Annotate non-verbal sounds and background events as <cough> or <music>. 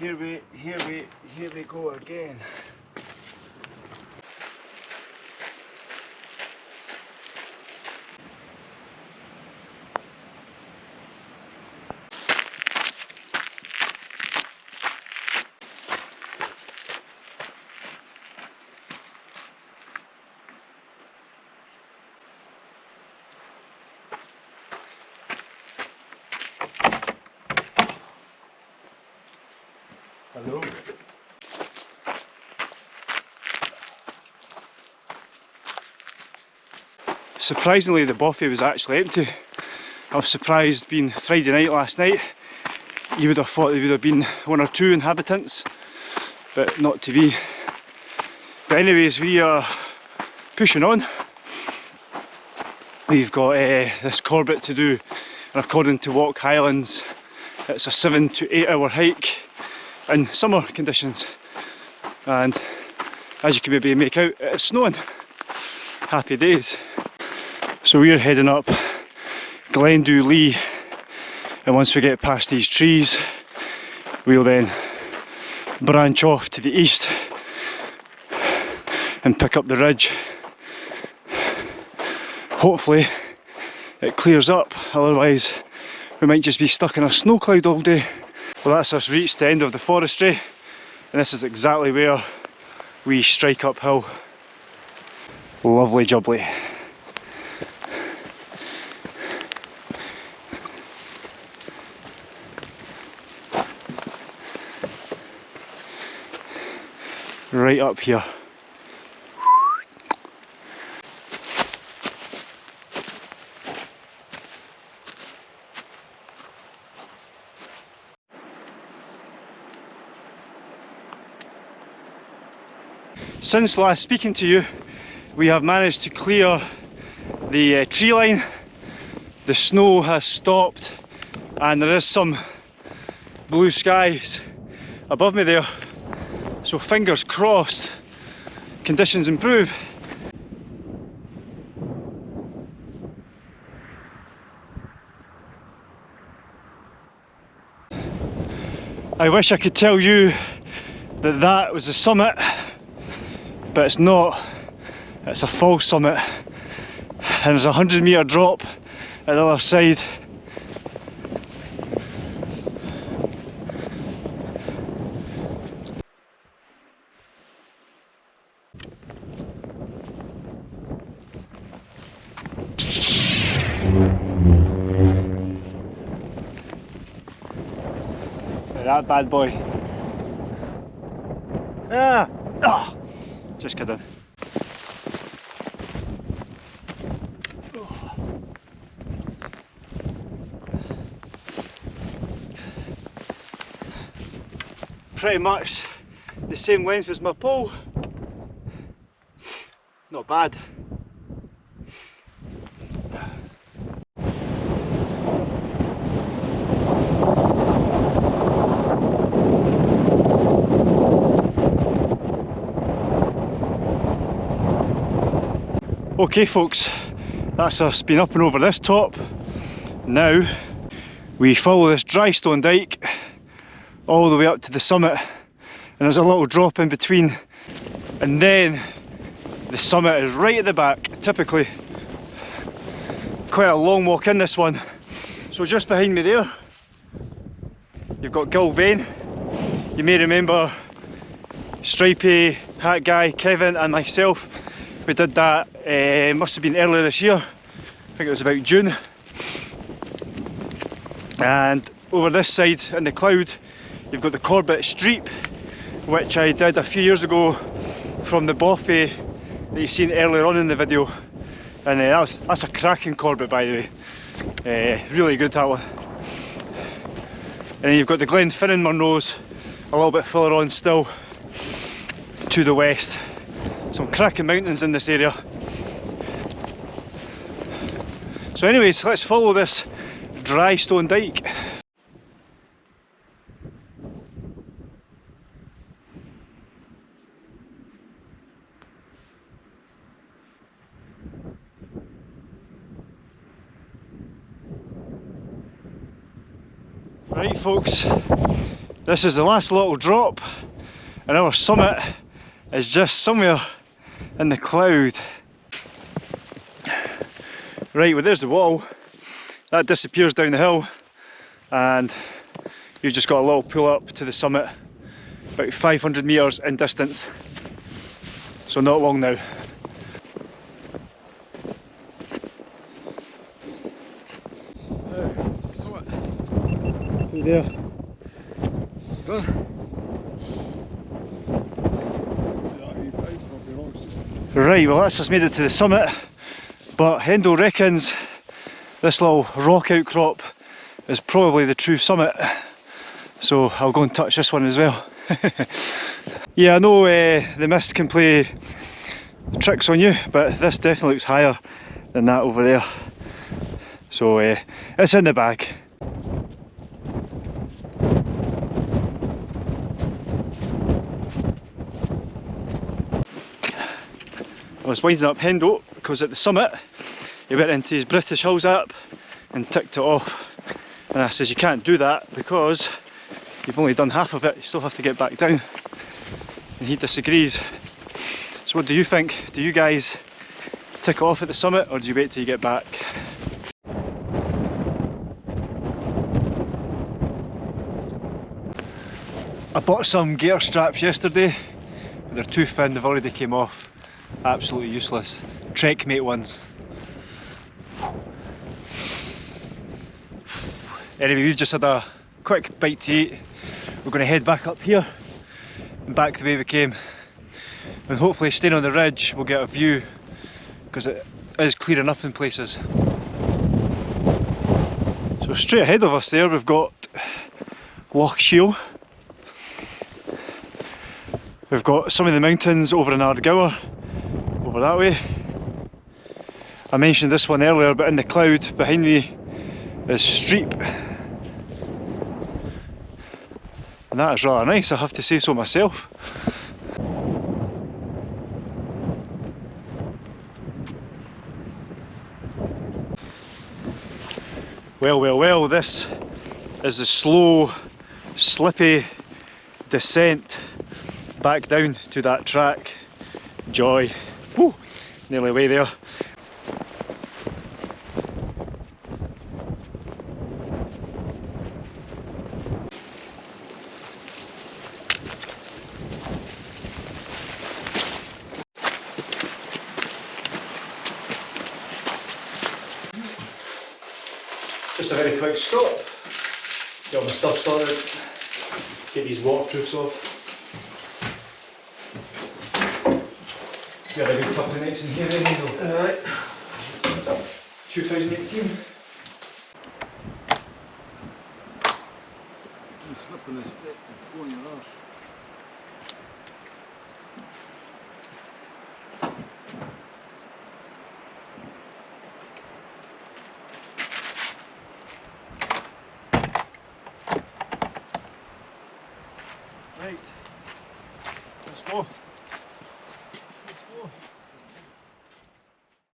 Here we, here we, here we go again. Surprisingly, the buffet was actually empty. I was surprised being Friday night last night. You would have thought there would have been one or two inhabitants, but not to be. But anyways, we are pushing on. We've got uh, this Corbett to do, and according to Walk Highlands, it's a seven to eight hour hike in summer conditions. And as you can maybe make out, it's snowing. Happy days. So we're heading up Gleann Dubh Lighe and once we get past these trees we'll then branch off to the east and pick up the ridge. Hopefully it clears up, otherwise we might just be stuck in a snow cloud all day. Well that's us reached the end of the forestry and this is exactly where we strike uphill. Lovely jubbly. right up here. Since last speaking to you, we have managed to clear the uh, tree line. The snow has stopped and there is some blue skies above me there. So fingers crossed, conditions improve. I wish I could tell you that that was the summit, but it's not. It's a false summit. And there's a 100 metre drop at the other side that bad boy. Ah! Just kidding. Pretty much the same length as my pole. Not bad. Okay folks, that's us been up and over this top. Now we follow this dry stone dike all the way up to the summit and there's a little drop in between and then the summit is right at the back, typically quite a long walk in this one. So just behind me there you've got Gulvain. You may remember Stripey, Hat Guy, Kevin and myself we did that, uh, must have been earlier this year, I think it was about June. And over this side in the cloud, you've got the Corbett Streap, which I did a few years ago from the Bothy that you've seen earlier on in the video. And uh, that was, that's a cracking Corbett by the way. Uh, really good that one. And then you've got the Glenfinnan Munros a little bit further on still to the west some cracking mountains in this area. So anyways, let's follow this dry stone dike. Right folks, This is the last little drop and our summit is just somewhere in the cloud. Right, well there's the wall. That disappears down the hill and you've just got a little pull up to the summit about 500 metres in distance. So not long now. Through there. Right, well that's just made it to the summit, but Hendo reckons this little rock outcrop is probably the true summit. So I'll go and touch this one as well. <laughs> yeah, I know uh, the mist can play tricks on you, but this definitely looks higher than that over there. So uh, it's in the bag. I was winding up Hendo because at the summit he went into his British Hills app and ticked it off and I says you can't do that because you've only done half of it, you still have to get back down and he disagrees. So what do you think? Do you guys tick off at the summit or do you wait till you get back? I bought some gear straps yesterday, they're too thin, they've already came off absolutely useless. Trekmate ones. Anyway, we've just had a quick bite to eat. We're going to head back up here and back the way we came. And hopefully staying on the ridge we'll get a view because it is clearing up in places. So straight ahead of us there we've got Loch Shiel. We've got some of the mountains over in Ardgour over that way. I mentioned this one earlier, but in the cloud behind me is Streap. And that is rather nice, I have to say so myself. Well, well, well, this is the slow, slippy descent back down to that track. Joy. Woo, nearly way there. Just a very quick stop. Get all my stuff started. Get these waterproofs off. We had a good couple of nights in here anyway. Alright. 2018. You slip on the stick and fall on your arse. Right. Let's go.